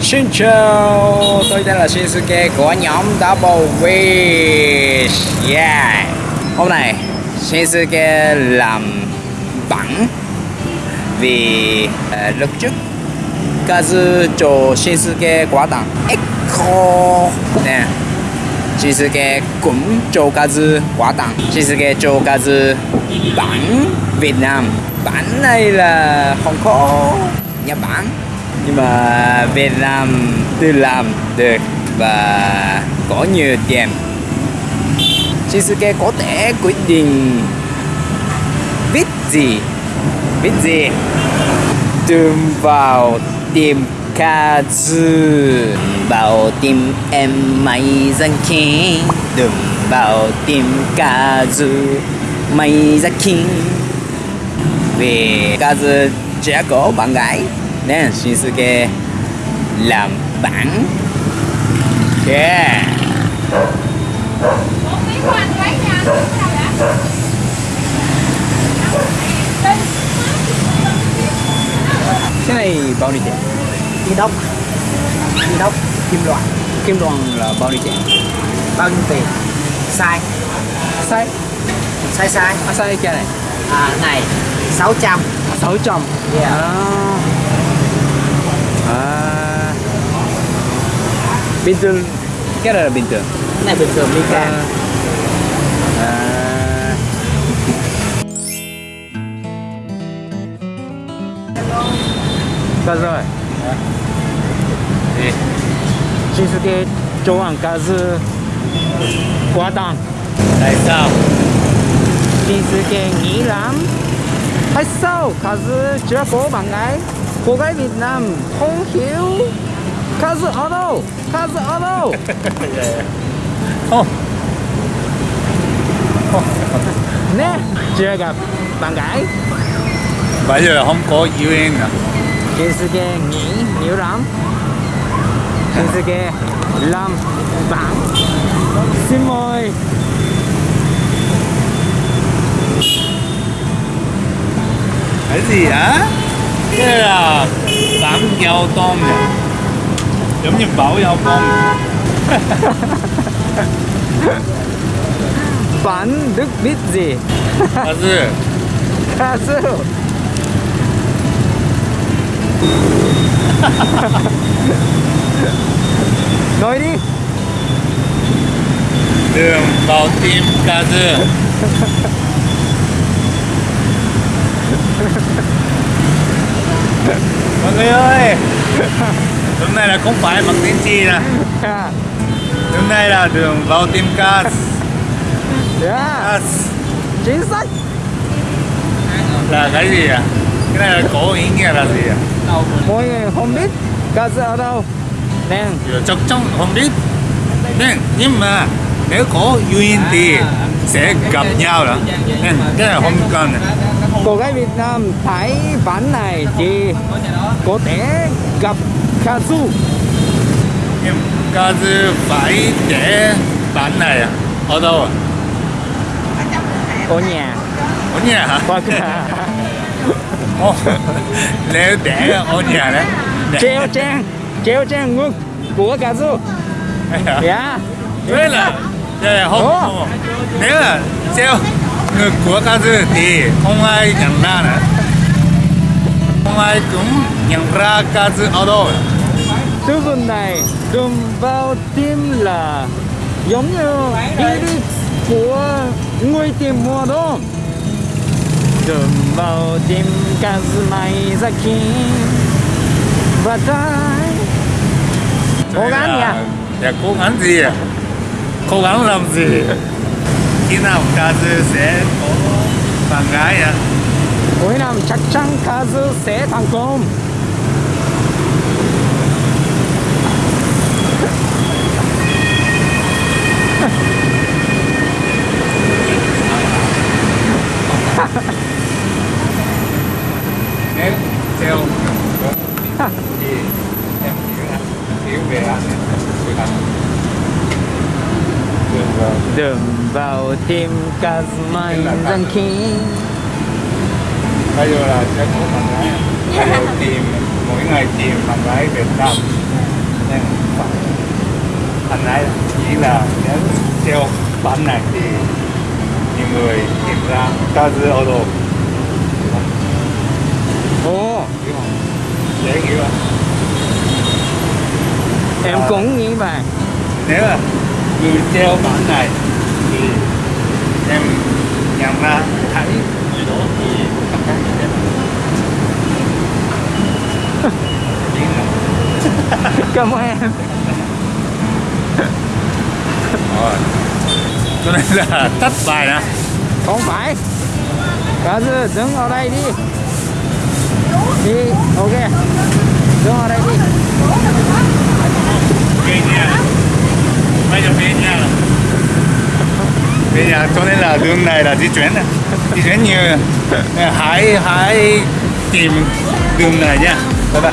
Xin chào, tôi tên là Shinsuke của nhóm Double Wish. Yeah. Hôm nay Shinsuke làm bẩn Vì uh, lúc trước Kazu cho Shinsuke quả tặng Echo. Nè Shinsuke cũng cho Kazu quả tặng. Shinsuke cho Kazu bản Việt Nam. Bản này là không có Nhật Bản. Nhưng mà Việt Nam tự làm được và có nhiều tiền. Shinsuke có thể quyết định viết gì? Viết gì? Đừng vào tìm Kazu vào tìm em mày danh king đừng vào tìm Kazu king vì Kazu có bạn gái nên Shinsuke làm bản yeah cái này bao nhiêu tiền? Inox inox kim loại kim loại là bao nhiêu tiền? Bao nhiêu tiền? Sai. Sai sai sai à, sai cái này à, này 600 600 Yeah. à. à. bình thường cái này là bình thường cái này bình thường Mika à. Sao rồi? Gì? Shinsuke cho ăn Kazu quá tặng Tại sao? Shinsuke nghĩ lắm. Tại sao? Kazu chưa có bạn gái. Cô gái Việt Nam không hiểu. Kazu ở đâu? Kazu ở đâu? Không. Nè, chưa gặp bạn gái. Bây giờ không có yêu em à. Shinsuke nghĩ nhiều lắm. Shinsuke làm bạn. Xin mời Cái gì hả? Cái là bán giao tôm nè Giống như bảo giao tôm Bạn được biết gì? Thật sự. Kazu Nói đi. Đường vào tim ca dư Mọi người ơi Hôm nay là không phải bằng tín chi nè. Hôm nay là đường vào tim ca Yeah, chính xác. Là cái gì à? Cái này là có ý nghĩa là gì à? Mọi người không biết Kazu ở đâu. Nè, chắc chắn không biết. Nên nhưng mà nếu có duyên thì sẽ gặp nhau đó. Nên cái này không cần cô gái Việt Nam thấy bản này thì có thể gặp Kazu Kazu phải để bản này à? ở đâu à? ở nhà. Ở nhà hả? là Ồ, nếu để ở nhà đấy. Treo trang treo trang ngực của Kazu dạ. Thế là không nếu là treo của Kazu thì không ai nhận ra nữa không ai cũng nhận ra Kazu ở đâu Sư vườn này đùm vào tim là giống như của người tìm mùa đông đùm vào tim Kazumai Zaki và tai cố gắng nha Dạ cố gắng gì? Cố gắng làm gì? Khi nào Kazu sẽ có bạn gái à? cuối năm chắc chắn Kazu sẽ thành công Nếu theo thì em hiểu về anh Đường vào tim Kazumai Zaki bây giờ là sẽ có bạn gái. Bây giờ tìm mỗi ngày tìm bạn gái Việt Nam nên bạn gái chỉ là nếu theo bản này thì nhiều người tìm ra Kazu Auto ồ. Dễ hiểu không? Em À. cũng như vậy. Nếu là người treo bản này thì em nhận ra thấy người đó thì những cái Chỉ là- cảm ơn em. Rồi. cho nên là tắt bài nè. Không phải. Cá dư đứng ở đây đi. Đi ok. Đứng ở đây đi bây giờ về nhà. Rồi về nhà, cho nên là đường này là di chuyển này. Di chuyển nhiều. Hãy hãy tìm đường này nha. Bye bye.